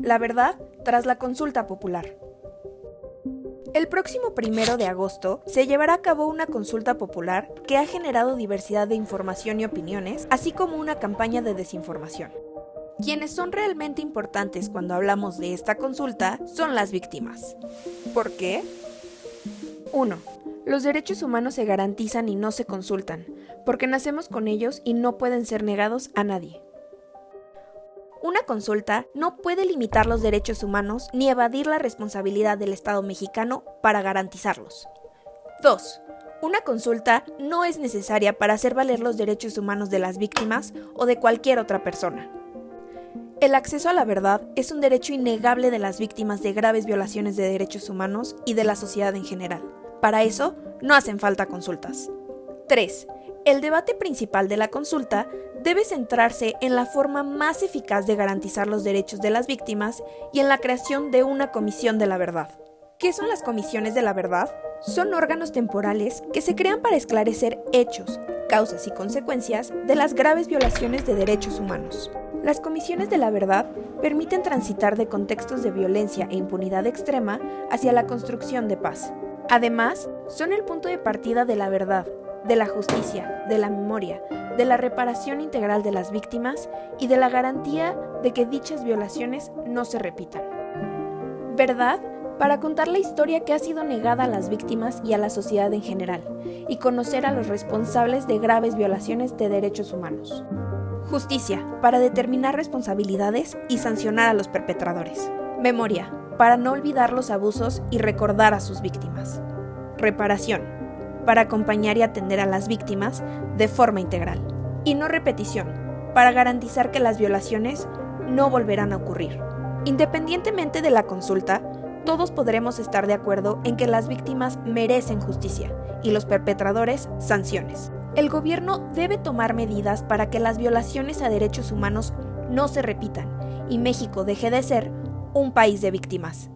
La verdad tras la consulta popular. El próximo primero de agosto se llevará a cabo una consulta popular que ha generado diversidad de información y opiniones, así como una campaña de desinformación. Quienes son realmente importantes cuando hablamos de esta consulta son las víctimas. ¿Por qué? 1. Los derechos humanos se garantizan y no se consultan, porque nacemos con ellos y no pueden ser negados a nadie. Una consulta no puede limitar los derechos humanos ni evadir la responsabilidad del Estado mexicano para garantizarlos. 2. Una consulta no es necesaria para hacer valer los derechos humanos de las víctimas o de cualquier otra persona. El acceso a la verdad es un derecho innegable de las víctimas de graves violaciones de derechos humanos y de la sociedad en general. Para eso, no hacen falta consultas. 3. El debate principal de la consulta debe centrarse en la forma más eficaz de garantizar los derechos de las víctimas y en la creación de una comisión de la verdad. ¿Qué son las comisiones de la verdad? Son órganos temporales que se crean para esclarecer hechos, causas y consecuencias de las graves violaciones de derechos humanos. Las comisiones de la verdad permiten transitar de contextos de violencia e impunidad extrema hacia la construcción de paz. Además, son el punto de partida de la verdad, de la justicia, de la memoria, de la reparación integral de las víctimas y de la garantía de que dichas violaciones no se repitan. ¿Verdad? Para contar la historia que ha sido negada a las víctimas y a la sociedad en general, y conocer a los responsables de graves violaciones de derechos humanos. Justicia, para determinar responsabilidades y sancionar a los perpetradores. Memoria, para no olvidar los abusos y recordar a sus víctimas. Reparación, para acompañar y atender a las víctimas de forma integral. Y no repetición, para garantizar que las violaciones no volverán a ocurrir. Independientemente de la consulta, todos podremos estar de acuerdo en que las víctimas merecen justicia y los perpetradores sanciones. El gobierno debe tomar medidas para que las violaciones a derechos humanos no se repitan y México deje de ser un país de víctimas.